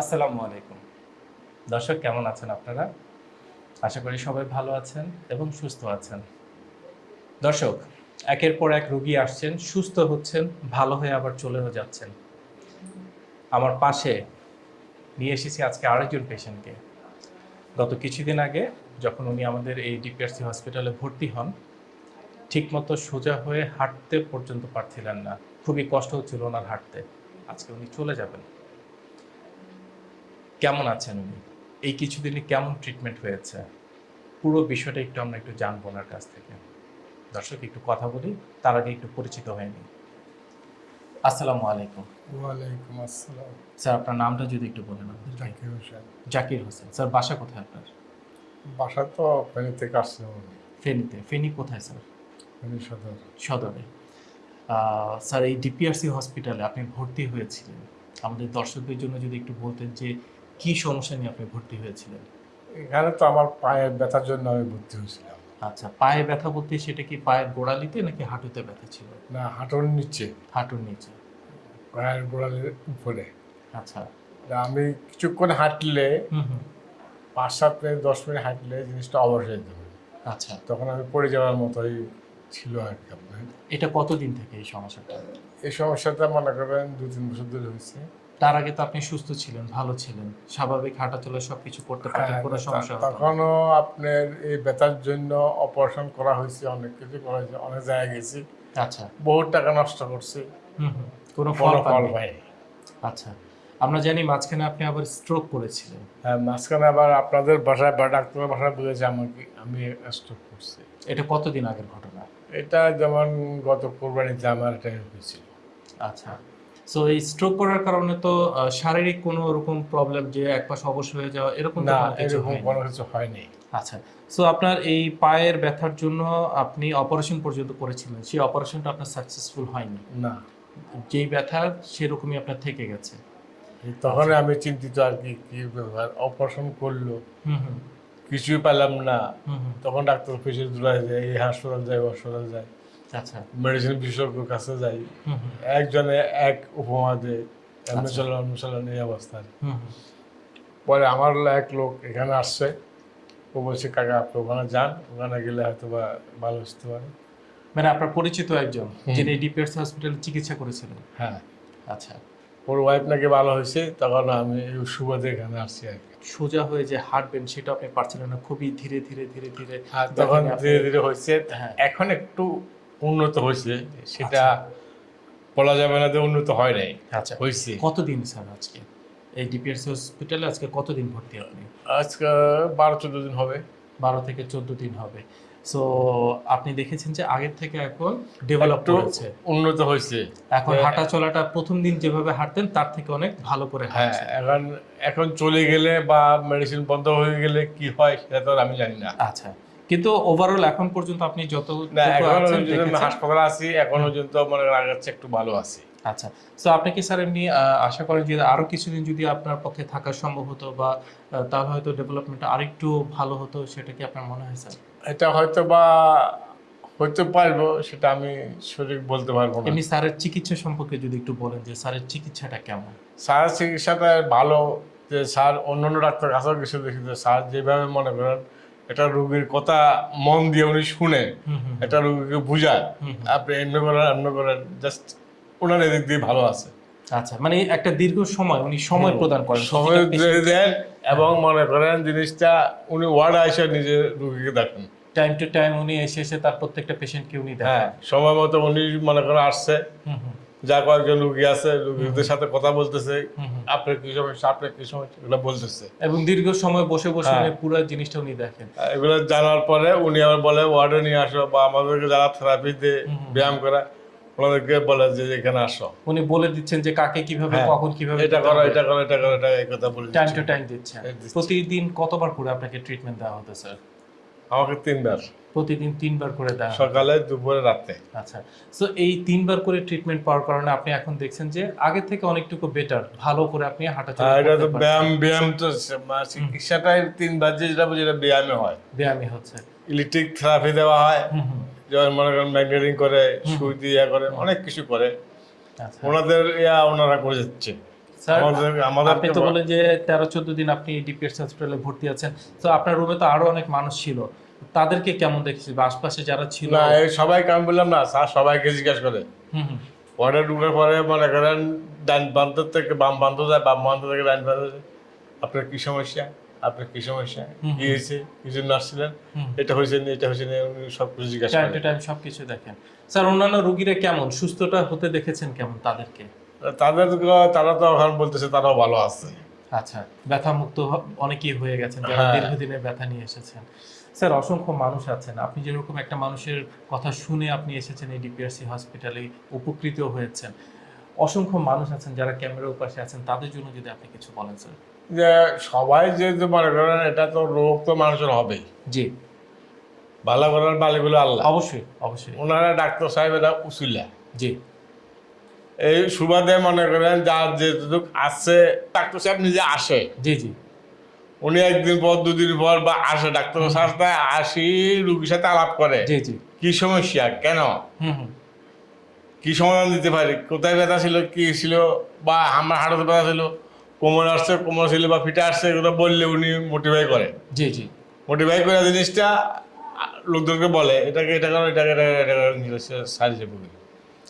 আসসালামু আলাইকুম। দর্শক, কেমন আছেন আপনারা? আশা করি সবাই ভালো আছেন এবং সুস্থ আছেন। দর্শক, একের পর এক রোগী আসছেন, সুস্থ হচ্ছেন, ভালো হয়ে আবার চলেও যাচ্ছেন। আমার পাশে নিয়ে এসেছি আজকে আরেকজন পেশেন্টকে। গত কিছুদিন আগে যখন উনি আমাদের এই ডিপিআরসি হসপিটালে ভর্তি হন, ঠিকমতো সোজা হয়ে হাঁটতে পর্যন্ত পারছিলেন না। খুবই কষ্ট হচ্ছিল ওনার হাঁটতে। আজকে উনি চলে যাবেন। কেমন আছেন উনি? এই কিছুদিনে কেমন ট্রিটমেন্ট হয়েছে? পুরো বিষয়টা একটু আমরা একটু জানব ওনার কাছ থেকে। দর্শক একটু কথা বলি তার আগে একটু পরিচিত হয়নি আসসালামু আলাইকুম। ওয়ালাইকুম আসসালাম। স্যার আপনার নামটা যদি একটু বলেন। জাকির হোসেন। জাকির হোসেন। স্যার বাসা কোথায় আপনার? বাসা তো ফেনী থেকে আসছে ফেনীতে। ফেনী কোথায় স্যার? ফেনী সদর। সদরে। স্যার এই ডিপিআরসি হসপিটালে আপনি ভর্তি হয়েছিলেন। আমাদের দর্শকদের জন্য যদি একটু বলতেন যে কি সমস্যা নিয়ে আপনি ভর্তি হয়েছিলেন? এখানে তো আমার পায়ের ব্যথার জন্য আমি ভর্তি হয়েছিলাম। আচ্ছা পায়ে ব্যথা বলতে সেটা কি পায়ের গোড়ালিতে নাকি হাঁটুতে ব্যথা ছিল? না হাঁটুর নিচে। হাঁটুর নিচে। পায়ের গোড়ালির উপরে। আচ্ছা। আমি কিছুক্ষণ হাঁটলে পাঁচ সাত মিনিট দশ মিনিট হাঁটলে জিনিসটা অবশ হয়ে যাবে। আচ্ছা। তখন আমি পড়ে যাওয়ার মতোই ছিল আর কি আপনার। এটা কতদিন থেকে এই সমস্যাটা? এই সমস্যাটা মনে করেন দু তিন বছর ধরে হয়েছে। তার আগে তো আপনি সুস্থ ছিলেন ভালো ছিলেন। স্বাভাবিক হাঁটা চলা সবকিছু করতে পারতেন হ্যাঁ, কোনো সমস্যা। তখনও আপনার এই ব্যথার জন্য অপারেশন করা হয়েছে অনেক কিছু করা হয়েছে অনেক জায়গায় গেছি। আচ্ছা। বহুত টাকা নষ্ট করছি। কোনো ফল ফল আচ্ছা। আমরা জানি মাঝখানে আপনি আবার স্ট্রোক করেছিলেন। হ্যাঁ মাঝখানে আবার আপনাদের বাসায় বা ডাক্তারের বাসায় বলেছে আমাকে আমি স্ট্রোক করছি। এটা কতদিন আগের ঘটনা? এটা যেমন গত কোরবানিতে আমার এটা হয়েছিল। আচ্ছা। সো এই স্ট্রোক করার কারণে তো শারীরিক কোনো রকম প্রবলেম যে এক পাশে অবশ হয়ে যাওয়া এরকম না এরকম। কোনো কিছু হয়নি। আচ্ছা। সো আপনার এই পায়ের ব্যথার জন্য আপনি অপারেশন পর্যন্ত করেছিলেন সেই অপারেশনটা আপনার সাকসেসফুল হয়নি। না। যেই ব্যথা সেরকমই আপনার থেকে গেছে। তখন আমি চিন্তিত আর কি কি ব্যাপার? অপারেশন করল হুম হুম। কিছুই পেলাম না। তখন ডাক্তার অফিসে দূরায় যায় এই হাসপাতাল যায় হাসপাতাল যাই আচ্ছা। মেডিসিন বিশেষজ্ঞর কাছে যাই। একজনে এক উপমা দেয় এমনি। চলেন এমনি এই অবস্থা। পরে আমার এক লোক এখানে আসছে। ও বলছে কাকা আপনি ওখানে যান। ওখানে গেলে হয়তো বা ভালো আসতে পারে। মানে আপনার পরিচিত একজন যিনি ডিপিএস হসপিটালে চিকিৎসা করেছিলেন। হ্যাঁ। আচ্ছা। ওর ওয়াইফ নাকি ভালো হয়েছে তখন আমি সুবাদে এখানে আসছি আর কি। সোজা হয়ে যে হাঁটবেন সেটা আপনি পারছিলেন না। খুবই ধীরে ধীরে ধীরে ধীরে তখন ধীরে ধীরে হয়েছে। হ্যাঁ। এখন একটু উন্নত হয়েছে সেটা বলা যাবে না যে উন্নত হয় নাই আচ্ছা। হয়েছে। কতদিন স্যার আজকে? এই ডিপিএস হসপিটালে আজকে কতদিন ভর্তি আপনি আজকে বারো চোদ্দ দিন হবে। বারো থেকে চোদ্দ দিন হবে। সো আপনি দেখেছেন যে আগের থেকে এখন ডেভেলপ করেছে। উন্নত হয়েছে। এখন হ্যাঁ। হাঁটা চলাটা প্রথম দিন যেভাবে হাঁটতেন তার থেকে অনেক ভালো করে হ্যাঁ এখন এখন চলে গেলে বা মেডিসিন বন্ধ হয়ে গেলে কি হয় সেটা তো আর আমি জানি না। আচ্ছা। কিন্তু ওভারঅল এখন পর্যন্ত আপনি যত। হাসপাতালে আছি এখন পর্যন্ত মনে চেয়ে একটু ভালো আছি। আচ্ছা তো আপনি কি স্যার এমনি আশা করেন যে আরও কিছুদিন যদি আপনার পক্ষে থাকা সম্ভব হতো বা তাহলে হয়তো আরেকটু ভালো হতো সেটা কি আপনার মনে হয় স্যার? এটা হয়তো বা হইতে পারব সেটা আমি সঠিক বলতে পারব না। এমনি স্যারের চিকিৎসা সম্পর্কে যদি একটু বলেন যে স্যারের চিকিৎসাটা কেমন? স্যার চিকিৎসাটা ভালো যে স্যার অন্য অন্য ডাক্তার কাছেও কিছু দেখি যে স্যার যেভাবে মনে করেন এটা রোগীর কথা মন দিয়ে উনি শুনে এটা রোগীকে বুঝায়। আপনি এমনি করেন এমনি করেন জাস্ট ওনার এদিক দিয়ে ভালো আছে। আচ্ছা মানে একটা দীর্ঘ সময় উনি সময় প্রদান করেন সময় দিয়ে দেন এবং মনে করেন জিনিসটা উনি ওয়ার্ড আসে নিজে রোগীকে দেখেন। টাইম টু টাইম উনি এসে এসে তার প্রত্যেকটা পেশেন্টকে উনি হ্যাঁ দেখেন। সময় মতো উনি মনে করেন আসছে। যা কয়েকজন রুগী আছে রুগীদের সাথে কথা বলতেছে। আপনার কি সমস্যা আপনার কি সমস্যা এগুলো বলতেছে এবং দীর্ঘ সময় বসে বসে হ্যাঁ। পুরো জিনিসটা উনি দেখেন এগুলো জানার পরে উনি আবার বলে ওয়ার্ডে নিয়ে আসো বা আমাদেরকে যারা হুম হুম। ব্যায়াম করা ওনাদেরকে বলে যে এখানে আসো উনি বলে দিচ্ছেন যে কাকে কীভাবে হ্যাঁ। কখন কীভাবে এটা করো এটা করো এটা করো এটা এই কথা বলে টাইম দিচ্ছে। টু টাইম দিচ্ছেন প্রতিদিন কতবার করে আপনাকে ট্রিটমেন্ট দেওয়া হতো স্যার আমাকে তিনবার। প্রতিদিন তিনবার করে দেওয়া সকালে দুপুরে রাতে। আচ্ছা। সো এই তিনবার করে ট্রিটমেন্ট পাওয়ার কারণে আপনি এখন দেখছেন যে আগে থেকে অনেকটুকু বেটার ভালো করে আপনি হাঁটাচলা আর এটা তো ব্যায়াম ব্যায়াম তো চিকিৎসাটাই তিনবার যেটা বুঝি এটা ব্যায়ামে হয়। ব্যায়ামে হচ্ছে। ইলেকট্রিক থেরাপি দেওয়া হয়। যেমন মনে করেন ম্যাগনেটিং করে সুই দিয়ে করে অনেক কিছু করে। আচ্ছা। ওনাদের ইয়া ওনারা করে যাচ্ছে। আপনি তো বলেন যে তেরো চোদ্দ দিন আপনি ডিপিএস হসপিটালে ভর্তি আছেন। তো আপনার রুমে তো আরও অনেক মানুষ ছিল। তাদেরকে কেমন দেখেছি আশপাশে যারা ছিল না আমি বললাম না স্যার সবাইকে জিজ্ঞাসা করে। পরে পরে মনে করেন ডান প্রান্ত থেকে বাম প্রান্ত যায় বাম প্রান্ত থেকে ডান প্রান্ত যায়। আপনার কি সমস্যা? আপনার কি সমস্যা? কি হয়েছে? কি জন্য আসছিলেন? এটা হয়েছে না এটা হয়েছে না উনি সব কিছু জিজ্ঞাসা টাইম টাইম সবকিছু দেখেন। স্যার অন্যান্য রুগীরা কেমন? সুস্থটা হতে দেখেছেন কেমন তাদেরকে? তাদের তারা তো এখন বলতেছে তারাও ভালো আছে। আচ্ছা ব্যথা মুক্ত অনেকেই হয়ে গেছেন যারা হ্যাঁ। দীর্ঘদিনের ব্যথা নিয়ে এসেছেন। স্যার অসংখ্য মানুষ আছেন। আপনি যেরকম একটা মানুষের কথা শুনে আপনি এসেছেন এই ডিপিআরসি হসপিটালে উপকৃত হয়েছেন। অসংখ্য মানুষ আছেন যারা ক্যামেরার পাশে আছেন তাদের জন্য যদি আপনি কিছু বলেন স্যার। যে সবাই যেহেতু মনে করেন এটা তো রোগ তো মানুষের হবেই। জি। ভালো করার বালিগুলো আল্লাহ। অবশ্যই অবশ্যই। ওনারা ডাক্তার সাহেব এটা উসুল্লা জি। এই সুবাদে মনে করেন যার যেটুক আসছে ডাক্তার সাহেব নিজে আসে জি জি উনি একদিন পর দুদিন পর বা আসে ডাক্তার সাহেব আসি রুগীর সাথে আলাপ করে জি জি কি সমস্যা কেন কি সমাধান দিতে পারি কোথায় ব্যথা ছিল কি ছিল বা আমার হাঁটুতে ব্যথা ছিল কোমর আসছে কোমর ছিল বা ফিটে আসছে এগুলো বললে উনি মোটিফাই করে জি জি মোটিফাই করে জিনিসটা লোকজনকে বলে এটাকে এটা করো এটাকে এটা এটা করো,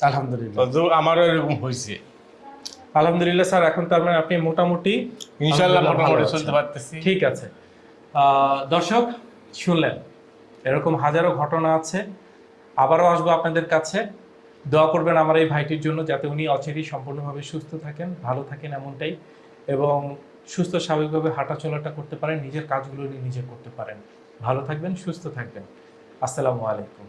আলহামদুলিল্লাহ। আমারও এরকম হয়েছে। আলহামদুলিল্লাহ স্যার এখন তার মানে আপনি মোটামুটি ইনশাল্লাহ ভালো মোটামুটি চলতে পারতেছি। ঠিক আছে। দর্শক শুনলেন এরকম হাজারো ঘটনা আছে। আবারও আসব আপনাদের কাছে। দোয়া করবেন আমার এই ভাইটির জন্য যাতে উনি অচেরই সম্পূর্ণভাবে সুস্থ থাকেন ভালো থাকেন এমনটাই। এবং সুস্থ স্বাভাবিকভাবে হাঁটা চলাটা করতে পারেন নিজের কাজগুলো উনি নিজে করতে পারেন। ভালো থাকবেন সুস্থ থাকবেন। আসসালামু আলাইকুম।